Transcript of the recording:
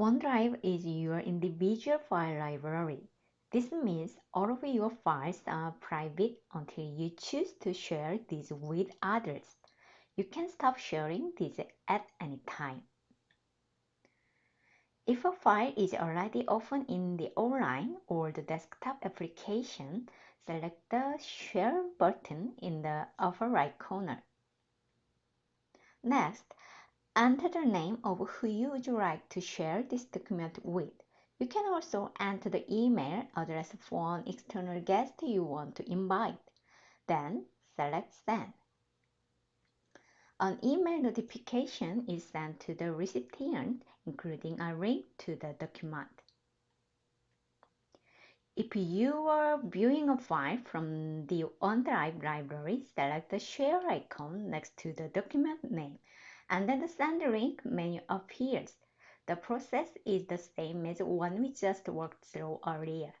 OneDrive is your individual file library. This means all of your files are private until you choose to share these with others. You can stop sharing these at any time. If a file is already open in the online or the desktop application, select the Share button in the upper right corner. Next, enter the name of who you would like to share this document with. You can also enter the email address for an external guest you want to invite. Then select Send. An email notification is sent to the recipient, including a link to the document. If you are viewing a file from the OneDrive library, select the Share icon next to the document name, and then the Send link menu appears. The process is the same as the one we just worked through earlier.